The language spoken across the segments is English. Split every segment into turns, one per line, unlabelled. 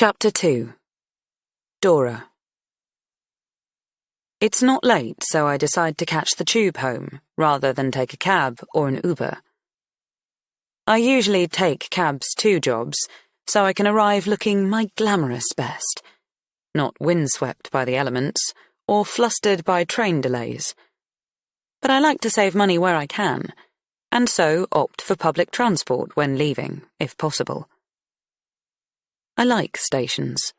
Chapter 2 Dora It's not late, so I decide to catch the tube home, rather than take a cab or an Uber. I usually take cabs to jobs, so I can arrive looking my glamorous best, not windswept by the elements, or flustered by train delays. But I like to save money where I can, and so opt for public transport when leaving, if possible. I like stations.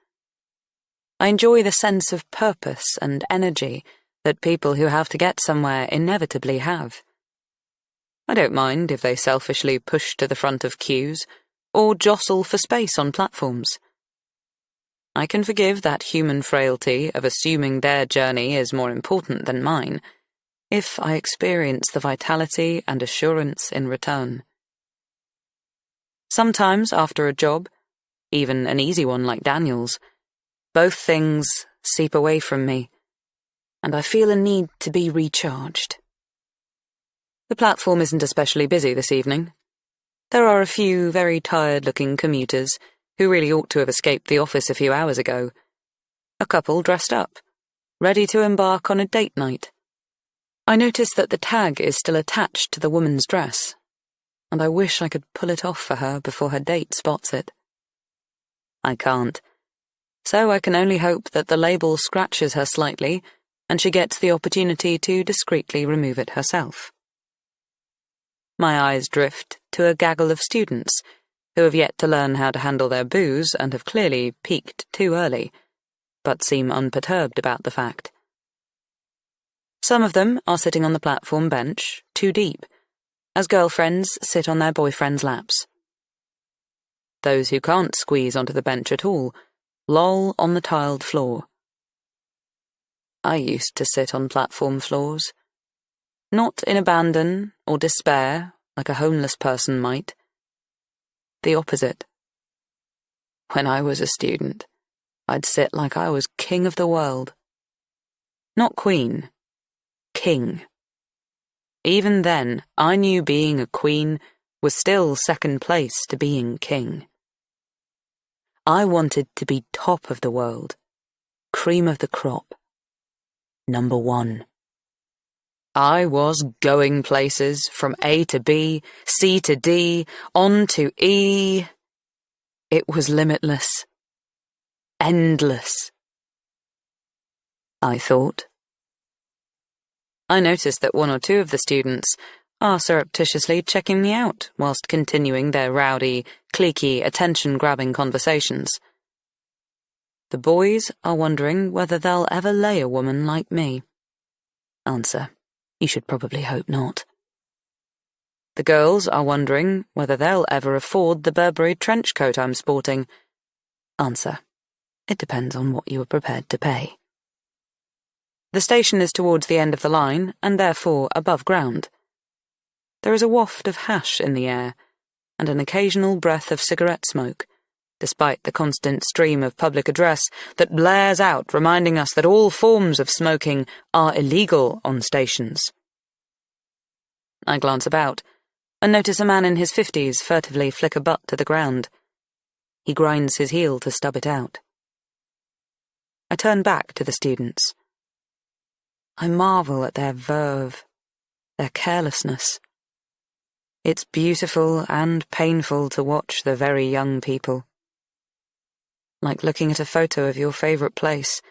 I enjoy the sense of purpose and energy that people who have to get somewhere inevitably have. I don't mind if they selfishly push to the front of queues or jostle for space on platforms. I can forgive that human frailty of assuming their journey is more important than mine if I experience the vitality and assurance in return. Sometimes, after a job, even an easy one like Daniel's. Both things seep away from me, and I feel a need to be recharged. The platform isn't especially busy this evening. There are a few very tired looking commuters who really ought to have escaped the office a few hours ago. A couple dressed up, ready to embark on a date night. I notice that the tag is still attached to the woman's dress, and I wish I could pull it off for her before her date spots it. I can't. So I can only hope that the label scratches her slightly and she gets the opportunity to discreetly remove it herself. My eyes drift to a gaggle of students who have yet to learn how to handle their booze and have clearly peaked two early, but seem unperturbed about the fact. Some of them are sitting on the platform bench, too deep, as girlfriends sit on their boyfriends' laps. Those who can't squeeze onto the bench at all loll on the tiled floor. I used to sit on platform floors. Not in abandon or despair, like a homeless person might. The opposite. When I was a student, I'd sit like I was king of the world. Not queen, king. Even then, I knew being a queen was still second place to being king. I wanted to be top of the world, cream of the crop, number one. I was going places from A to B, C to D, on to E. It was limitless, endless. I thought. I noticed that one or two of the students are surreptitiously checking me out whilst continuing their rowdy, cliquey, attention-grabbing conversations. The boys are wondering whether they'll ever lay a woman like me. Answer. You should probably hope not. The girls are wondering whether they'll ever afford the Burberry trench coat I'm sporting. Answer. It depends on what you are prepared to pay. The station is towards the end of the line, and therefore above ground. There is a waft of hash in the air, and an occasional breath of cigarette smoke, despite the constant stream of public address that blares out reminding us that all forms of smoking are illegal on stations. I glance about and notice a man in his fifties furtively flick a butt to the ground. He grinds his heel to stub it out. I turn back to the students. I marvel at their verve, their carelessness. It's beautiful and painful to watch the very young people. Like looking at a photo of your favourite place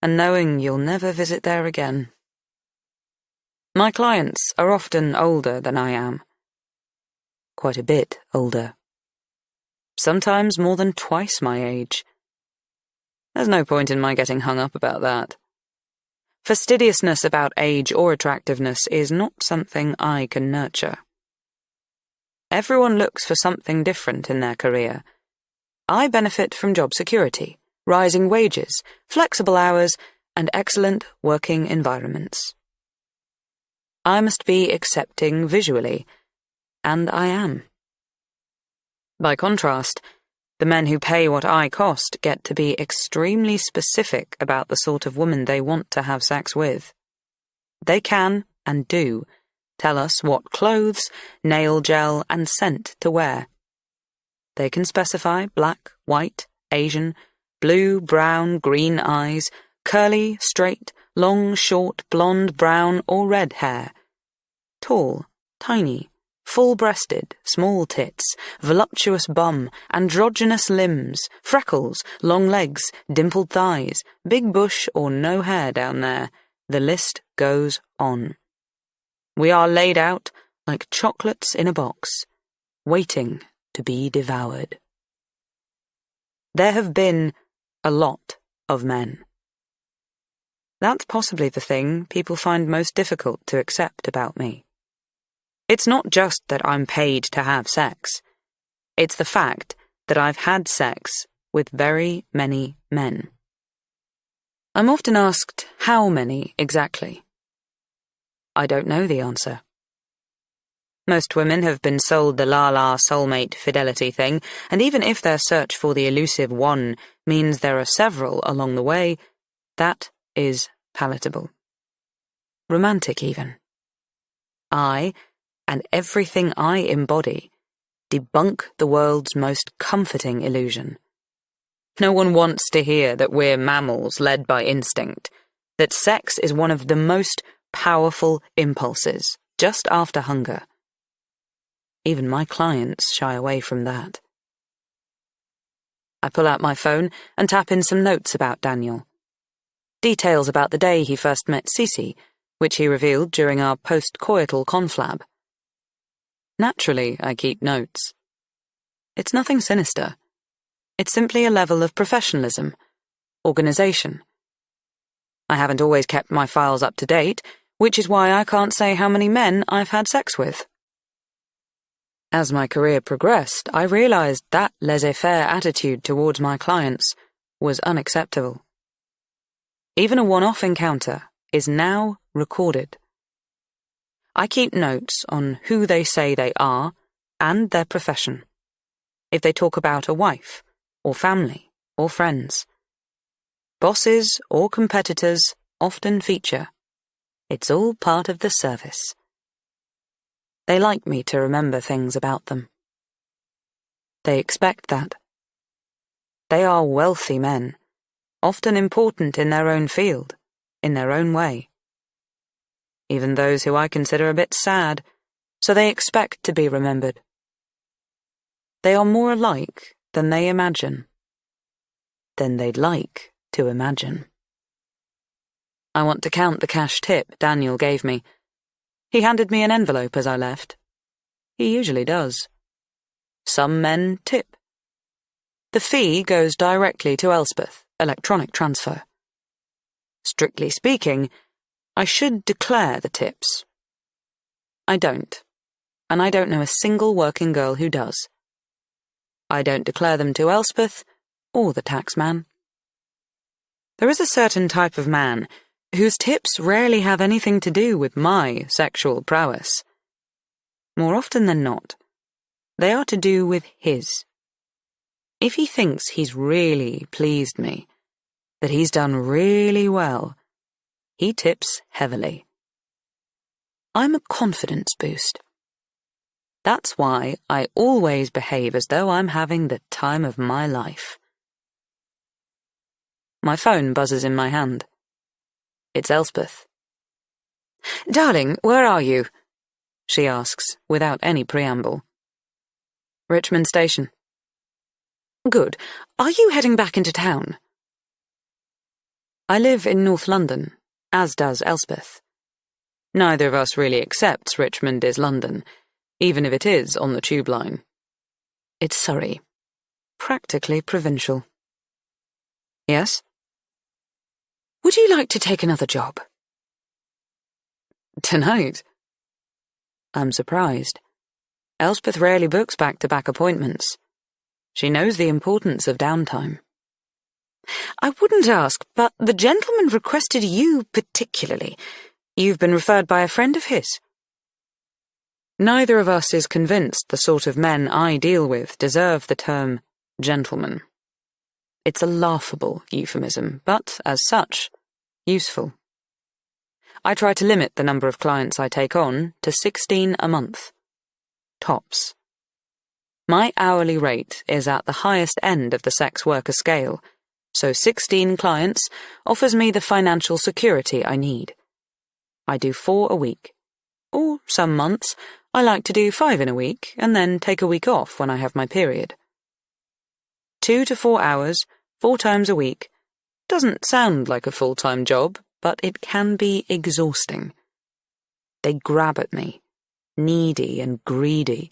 and knowing you'll never visit there again. My clients are often older than I am. Quite a bit older. Sometimes more than twice my age. There's no point in my getting hung up about that. Fastidiousness about age or attractiveness is not something I can nurture. Everyone looks for something different in their career. I benefit from job security, rising wages, flexible hours, and excellent working environments. I must be accepting visually, and I am. By contrast, the men who pay what I cost get to be extremely specific about the sort of woman they want to have sex with. They can, and do, tell us what clothes, nail gel, and scent to wear. They can specify black, white, Asian, blue, brown, green eyes, curly, straight, long, short, blonde, brown, or red hair. Tall, tiny, full-breasted, small tits, voluptuous bum, androgynous limbs, freckles, long legs, dimpled thighs, big bush or no hair down there. The list goes on. We are laid out like chocolates in a box, waiting to be devoured. There have been a lot of men. That's possibly the thing people find most difficult to accept about me. It's not just that I'm paid to have sex. It's the fact that I've had sex with very many men. I'm often asked how many exactly. I don't know the answer. Most women have been sold the la la soulmate fidelity thing, and even if their search for the elusive one means there are several along the way, that is palatable. Romantic, even. I, and everything I embody, debunk the world's most comforting illusion. No one wants to hear that we're mammals led by instinct, that sex is one of the most powerful impulses, just after hunger. Even my clients shy away from that. I pull out my phone and tap in some notes about Daniel. Details about the day he first met Cece, which he revealed during our post-coital conflab. Naturally, I keep notes. It's nothing sinister. It's simply a level of professionalism, organization. I haven't always kept my files up to date, which is why I can't say how many men I've had sex with. As my career progressed, I realized that laissez-faire attitude towards my clients was unacceptable. Even a one-off encounter is now recorded. I keep notes on who they say they are and their profession. If they talk about a wife, or family, or friends. Bosses or competitors often feature. It's all part of the service. They like me to remember things about them. They expect that. They are wealthy men, often important in their own field, in their own way. Even those who I consider a bit sad, so they expect to be remembered. They are more alike than they imagine, than they'd like to imagine. I want to count the cash tip Daniel gave me he handed me an envelope as I left. He usually does. Some men tip. The fee goes directly to Elspeth, electronic transfer. Strictly speaking, I should declare the tips. I don't, and I don't know a single working girl who does. I don't declare them to Elspeth or the taxman. There is a certain type of man whose tips rarely have anything to do with my sexual prowess. More often than not, they are to do with his. If he thinks he's really pleased me, that he's done really well, he tips heavily. I'm a confidence boost. That's why I always behave as though I'm having the time of my life. My phone buzzes in my hand. It's Elspeth. Darling, where are you? She asks, without any preamble. Richmond Station. Good. Are you heading back into town? I live in North London, as does Elspeth. Neither of us really accepts Richmond is London, even if it is on the tube line. It's Surrey. Practically provincial. Yes? Would you like to take another job? Tonight? I'm surprised. Elspeth rarely books back-to-back appointments. She knows the importance of downtime. I wouldn't ask, but the gentleman requested you particularly. You've been referred by a friend of his. Neither of us is convinced the sort of men I deal with deserve the term gentleman. It's a laughable euphemism, but, as such, useful. I try to limit the number of clients I take on to 16 a month. Tops. My hourly rate is at the highest end of the sex worker scale, so 16 clients offers me the financial security I need. I do four a week. Or some months, I like to do five in a week and then take a week off when I have my period. Two to four hours, four times a week. Doesn't sound like a full time job, but it can be exhausting. They grab at me, needy and greedy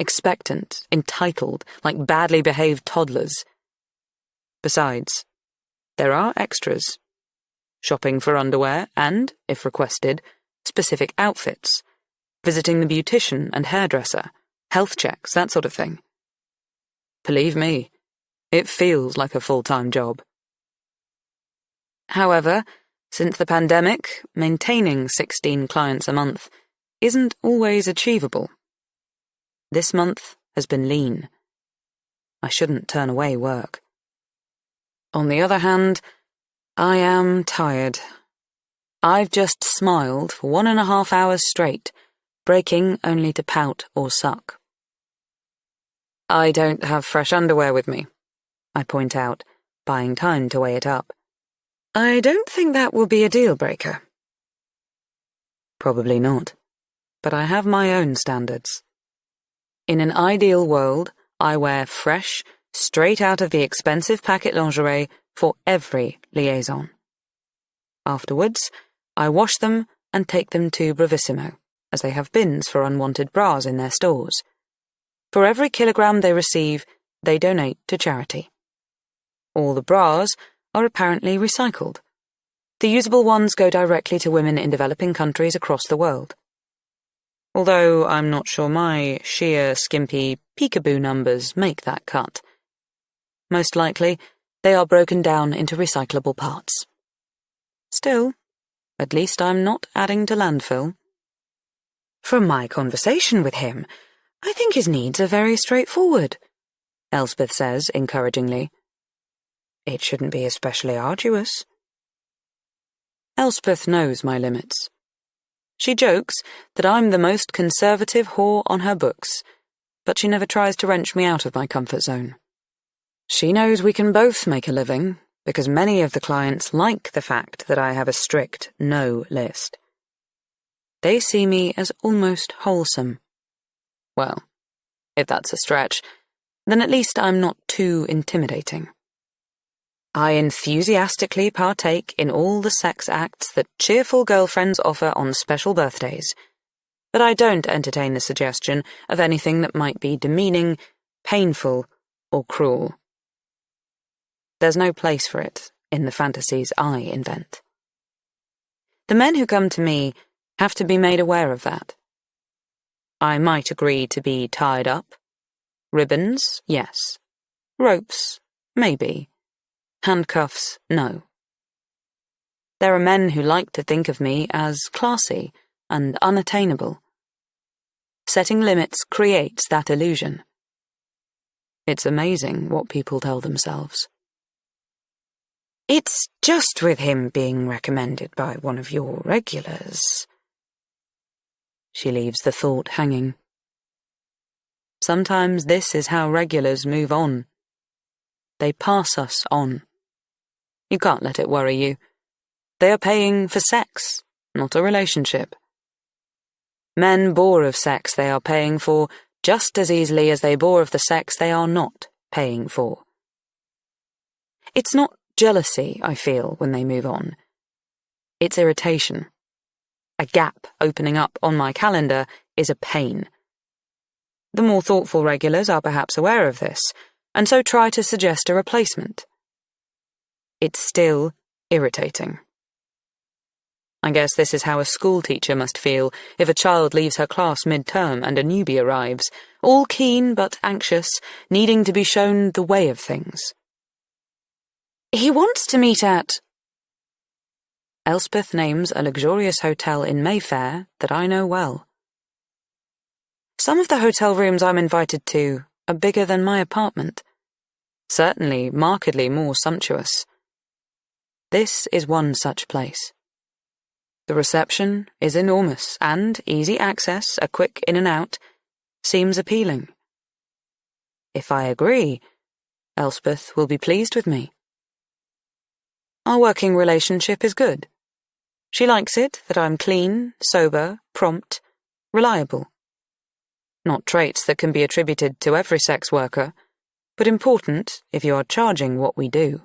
expectant, entitled, like badly behaved toddlers. Besides, there are extras. Shopping for underwear and, if requested, specific outfits, visiting the beautician and hairdresser, health checks, that sort of thing. Believe me, it feels like a full-time job. However, since the pandemic, maintaining 16 clients a month isn't always achievable. This month has been lean. I shouldn't turn away work. On the other hand, I am tired. I've just smiled for one and a half hours straight, breaking only to pout or suck. I don't have fresh underwear with me, I point out, buying time to weigh it up. I don't think that will be a deal breaker. Probably not, but I have my own standards. In an ideal world, I wear fresh, straight out of the expensive packet lingerie for every liaison. Afterwards, I wash them and take them to Bravissimo, as they have bins for unwanted bras in their stores. For every kilogram they receive, they donate to charity. All the bras are apparently recycled. The usable ones go directly to women in developing countries across the world although I'm not sure my sheer, skimpy peekaboo numbers make that cut. Most likely, they are broken down into recyclable parts. Still, at least I'm not adding to landfill. From my conversation with him, I think his needs are very straightforward, Elspeth says encouragingly. It shouldn't be especially arduous. Elspeth knows my limits. She jokes that I'm the most conservative whore on her books, but she never tries to wrench me out of my comfort zone. She knows we can both make a living, because many of the clients like the fact that I have a strict no list. They see me as almost wholesome. Well, if that's a stretch, then at least I'm not too intimidating. I enthusiastically partake in all the sex acts that cheerful girlfriends offer on special birthdays, but I don't entertain the suggestion of anything that might be demeaning, painful, or cruel. There's no place for it in the fantasies I invent. The men who come to me have to be made aware of that. I might agree to be tied up. Ribbons, yes. Ropes, maybe. Handcuffs, no. There are men who like to think of me as classy and unattainable. Setting limits creates that illusion. It's amazing what people tell themselves. It's just with him being recommended by one of your regulars. She leaves the thought hanging. Sometimes this is how regulars move on. They pass us on. You can't let it worry you. They are paying for sex, not a relationship. Men bore of sex they are paying for just as easily as they bore of the sex they are not paying for. It's not jealousy I feel when they move on. It's irritation. A gap opening up on my calendar is a pain. The more thoughtful regulars are perhaps aware of this, and so try to suggest a replacement. It's still irritating. I guess this is how a schoolteacher must feel if a child leaves her class mid-term and a newbie arrives, all keen but anxious, needing to be shown the way of things. He wants to meet at... Elspeth names a luxurious hotel in Mayfair that I know well. Some of the hotel rooms I'm invited to are bigger than my apartment. Certainly markedly more sumptuous. This is one such place. The reception is enormous, and easy access, a quick in and out, seems appealing. if I agree, Elspeth will be pleased with me. Our working relationship is good. She likes it that I'm clean, sober, prompt, reliable. Not traits that can be attributed to every sex worker, but important if you are charging what we do.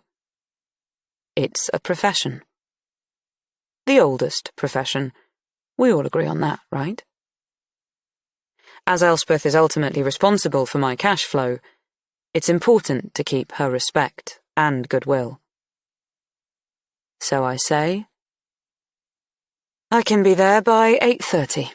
It's a profession. The oldest profession. We all agree on that, right? As Elspeth is ultimately responsible for my cash flow, it's important to keep her respect and goodwill. So I say, I can be there by 8.30.